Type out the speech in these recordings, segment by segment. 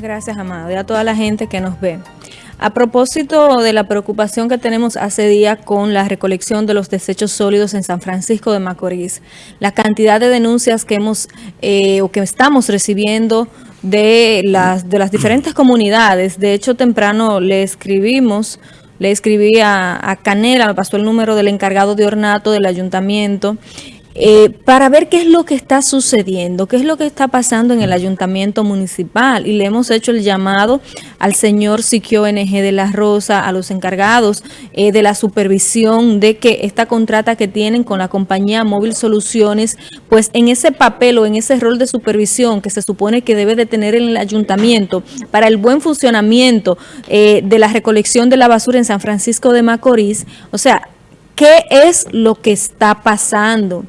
Gracias, Amado, y a toda la gente que nos ve. A propósito de la preocupación que tenemos hace día con la recolección de los desechos sólidos en San Francisco de Macorís, la cantidad de denuncias que hemos eh, o que estamos recibiendo de las, de las diferentes comunidades. De hecho, temprano le escribimos, le escribí a, a Canela, me pasó el número del encargado de ornato del ayuntamiento, eh, para ver qué es lo que está sucediendo, qué es lo que está pasando en el ayuntamiento municipal. Y le hemos hecho el llamado al señor Siquio NG de la Rosa, a los encargados eh, de la supervisión de que esta contrata que tienen con la compañía Móvil Soluciones, pues en ese papel o en ese rol de supervisión que se supone que debe de tener en el ayuntamiento para el buen funcionamiento eh, de la recolección de la basura en San Francisco de Macorís, o sea, ¿qué es lo que está pasando?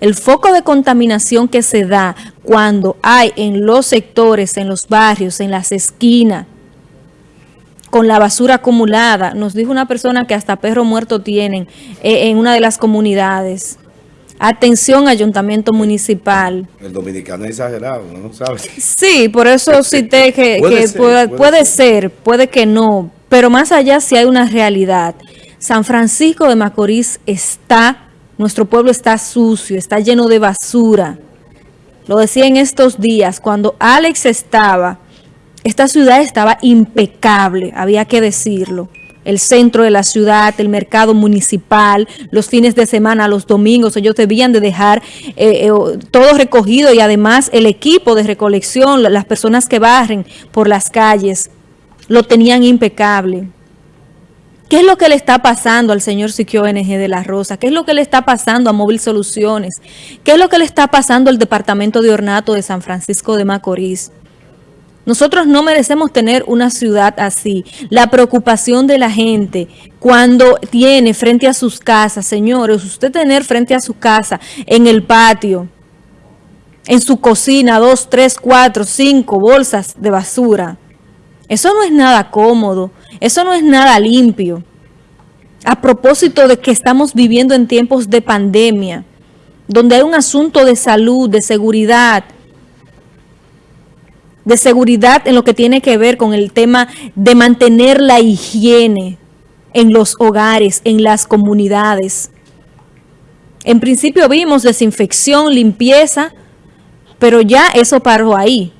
El foco de contaminación que se da cuando hay en los sectores, en los barrios, en las esquinas, con la basura acumulada. Nos dijo una persona que hasta perro muerto tienen eh, en una de las comunidades. Atención, ayuntamiento municipal. El dominicano es exagerado, ¿no? ¿Sabes? Sí, por eso cité que, puede, ser, puede, ser, puede que no, pero más allá si hay una realidad. San Francisco de Macorís está nuestro pueblo está sucio, está lleno de basura. Lo decía en estos días, cuando Alex estaba, esta ciudad estaba impecable, había que decirlo. El centro de la ciudad, el mercado municipal, los fines de semana, los domingos, ellos debían de dejar eh, eh, todo recogido y además el equipo de recolección, las personas que barren por las calles, lo tenían impecable. ¿Qué es lo que le está pasando al señor Siquio NG de la Rosa? ¿Qué es lo que le está pasando a Móvil Soluciones? ¿Qué es lo que le está pasando al Departamento de Ornato de San Francisco de Macorís? Nosotros no merecemos tener una ciudad así. La preocupación de la gente cuando tiene frente a sus casas, señores, usted tener frente a su casa, en el patio, en su cocina, dos, tres, cuatro, cinco bolsas de basura. Eso no es nada cómodo. Eso no es nada limpio. A propósito de que estamos viviendo en tiempos de pandemia, donde hay un asunto de salud, de seguridad, de seguridad en lo que tiene que ver con el tema de mantener la higiene en los hogares, en las comunidades. En principio vimos desinfección, limpieza, pero ya eso paró ahí.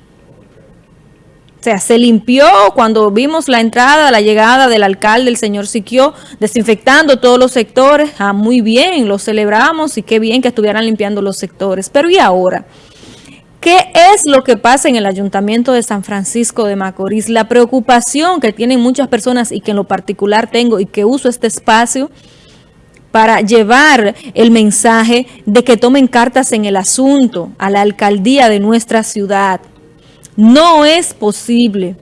Sea, se limpió cuando vimos la entrada, la llegada del alcalde, el señor Siquio, desinfectando todos los sectores. Ah, muy bien, lo celebramos y qué bien que estuvieran limpiando los sectores. Pero ¿y ahora? ¿Qué es lo que pasa en el Ayuntamiento de San Francisco de Macorís? La preocupación que tienen muchas personas y que en lo particular tengo y que uso este espacio para llevar el mensaje de que tomen cartas en el asunto a la alcaldía de nuestra ciudad. No es posible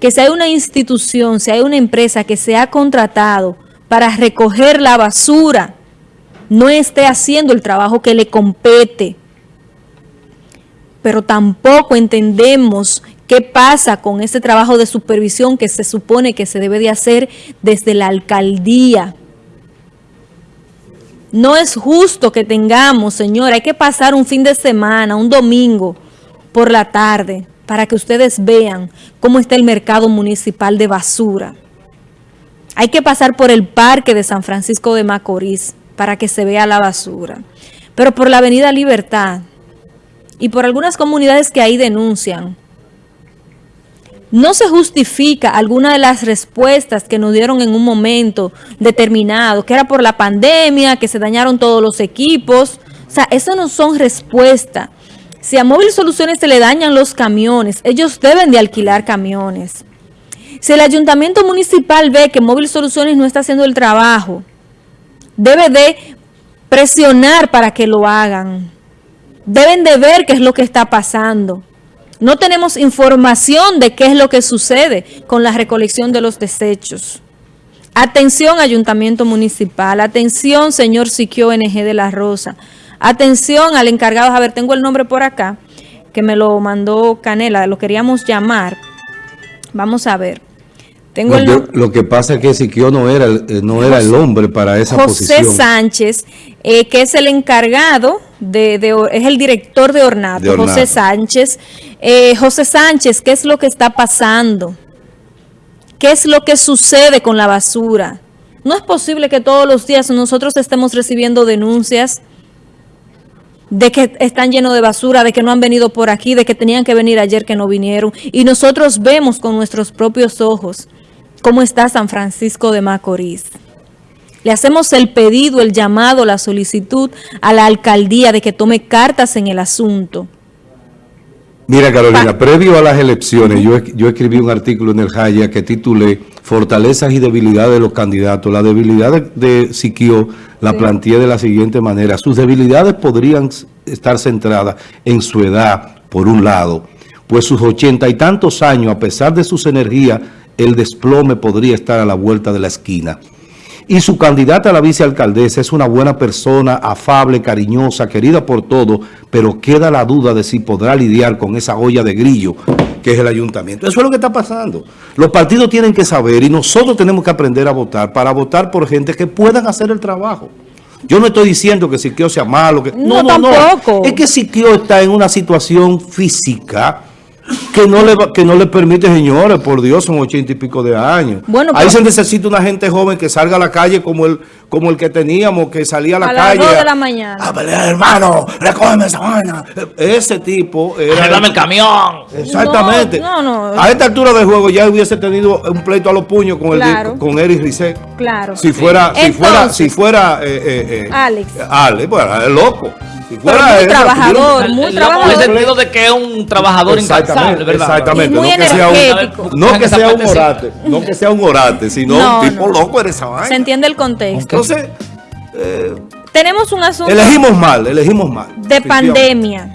que si hay una institución, si hay una empresa que se ha contratado para recoger la basura, no esté haciendo el trabajo que le compete. Pero tampoco entendemos qué pasa con ese trabajo de supervisión que se supone que se debe de hacer desde la alcaldía. No es justo que tengamos, señora, hay que pasar un fin de semana, un domingo por la tarde, para que ustedes vean cómo está el mercado municipal de basura. Hay que pasar por el parque de San Francisco de Macorís para que se vea la basura. Pero por la avenida Libertad y por algunas comunidades que ahí denuncian, no se justifica alguna de las respuestas que nos dieron en un momento determinado, que era por la pandemia, que se dañaron todos los equipos. O sea, eso no son respuestas. Si a Móvil Soluciones se le dañan los camiones, ellos deben de alquilar camiones. Si el ayuntamiento municipal ve que Móvil Soluciones no está haciendo el trabajo, debe de presionar para que lo hagan. Deben de ver qué es lo que está pasando. No tenemos información de qué es lo que sucede con la recolección de los desechos. Atención, Ayuntamiento Municipal. Atención, señor Siquio NG de la Rosa. Atención al encargado, a ver, tengo el nombre por acá, que me lo mandó Canela, lo queríamos llamar. Vamos a ver. Tengo lo que pasa es que Siquio no era, no era el hombre para esa posición. José Sánchez, eh, que es el encargado de, es el director de Ornato, José Sánchez. Eh, José Sánchez, ¿qué es lo que está pasando? ¿Qué es lo que sucede con la basura? No es posible que todos los días nosotros estemos recibiendo denuncias de que están llenos de basura, de que no han venido por aquí, de que tenían que venir ayer que no vinieron. Y nosotros vemos con nuestros propios ojos cómo está San Francisco de Macorís. Le hacemos el pedido, el llamado, la solicitud a la alcaldía de que tome cartas en el asunto. Mira Carolina, previo a las elecciones yo, yo escribí un artículo en el Jaya que titulé Fortalezas y debilidades de los candidatos. La debilidad de, Siquio la planteé de la siguiente manera. Sus debilidades podrían estar centradas en su edad, por un lado, pues sus ochenta y tantos años, a pesar de sus energías, el desplome podría estar a la vuelta de la esquina y su candidata a la vicealcaldesa es una buena persona, afable, cariñosa, querida por todos, pero queda la duda de si podrá lidiar con esa olla de grillo que es el ayuntamiento. Eso es lo que está pasando. Los partidos tienen que saber y nosotros tenemos que aprender a votar para votar por gente que puedan hacer el trabajo. Yo no estoy diciendo que Siquio sea malo. Que, no, no, no, no. Es que Siquio está en una situación física que no le que no le permite, señores, por Dios, son ochenta y pico de años. Bueno, Ahí se necesita una gente joven que salga a la calle como el como el que teníamos, que salía a la calle. A las de la mañana. A pelear, hermano, recógeme esa vaina. Ese tipo era... Dame el camión. Exactamente. No, no, A esta altura del juego ya hubiese tenido un pleito a los puños con, el, con Eric Rizet. Claro. Si fuera, si fuera, si fuera, eh, eh, eh, Alex. Alex, pues es loco muy trabajador, muy trabajador. En el sentido de que es un trabajador incansable, ¿verdad? Exactamente. muy no, que sea un, no que sea un orate, no que sea un orate, sino un tipo loco en esa vaina. Se entiende el contexto. Entonces, eh, tenemos un asunto... Elegimos mal, elegimos mal. De pandemia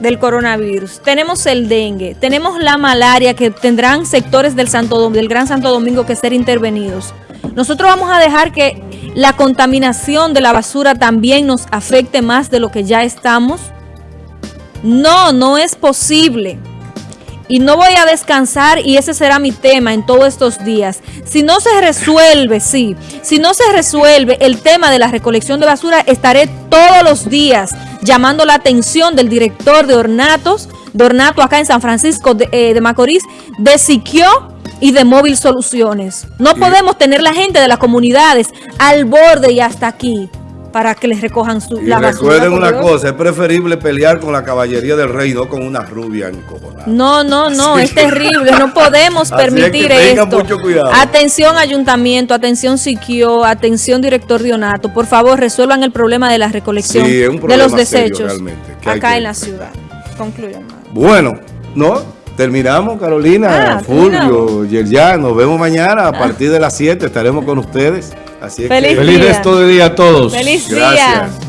del coronavirus. Tenemos el dengue, tenemos la malaria que tendrán sectores del, Santo, del Gran Santo Domingo que ser intervenidos. Nosotros vamos a dejar que la contaminación de la basura también nos afecte más de lo que ya estamos. No, no es posible. Y no voy a descansar y ese será mi tema en todos estos días. Si no se resuelve, sí, si no se resuelve el tema de la recolección de basura, estaré todos los días llamando la atención del director de Ornatos, de Ornato acá en San Francisco de, eh, Macorís, de Siquio y de Móvil Soluciones. No podemos tener la gente de las comunidades al borde y hasta aquí para que les recojan su, la basura. recuerden una cosa, es preferible pelear con la caballería del rey, no con una rubia encojonada. No, no, no, es terrible, no podemos permitir esto. Atención ayuntamiento, atención Siquio, atención director Dionato, por favor resuelvan el problema de la recolección de los desechos acá en la ciudad. Concluyan. Bueno, ¿no? Terminamos, Carolina, ah, Fulvio, ya nos vemos mañana a partir de las 7, estaremos con ustedes. Así es feliz, que, feliz resto de día a todos. Feliz Gracias. día.